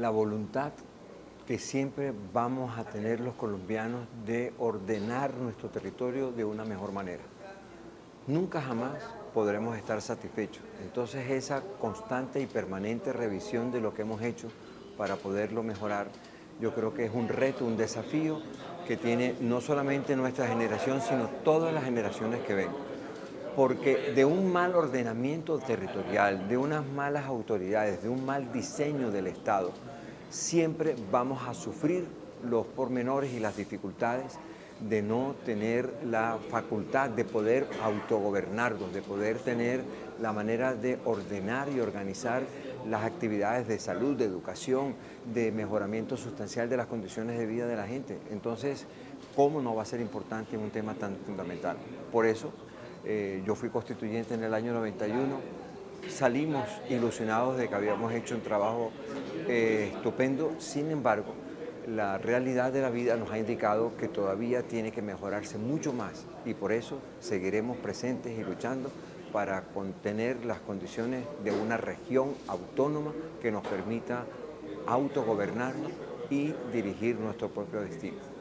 La voluntad que siempre vamos a tener los colombianos de ordenar nuestro territorio de una mejor manera. Nunca jamás podremos estar satisfechos. Entonces esa constante y permanente revisión de lo que hemos hecho para poderlo mejorar, yo creo que es un reto, un desafío que tiene no solamente nuestra generación, sino todas las generaciones que ven porque de un mal ordenamiento territorial, de unas malas autoridades, de un mal diseño del Estado, siempre vamos a sufrir los pormenores y las dificultades de no tener la facultad de poder autogobernarnos, de poder tener la manera de ordenar y organizar las actividades de salud, de educación, de mejoramiento sustancial de las condiciones de vida de la gente. Entonces, ¿cómo no va a ser importante un tema tan fundamental? Por eso, eh, yo fui constituyente en el año 91, salimos ilusionados de que habíamos hecho un trabajo eh, estupendo, sin embargo, la realidad de la vida nos ha indicado que todavía tiene que mejorarse mucho más y por eso seguiremos presentes y luchando para contener las condiciones de una región autónoma que nos permita autogobernarnos y dirigir nuestro propio destino.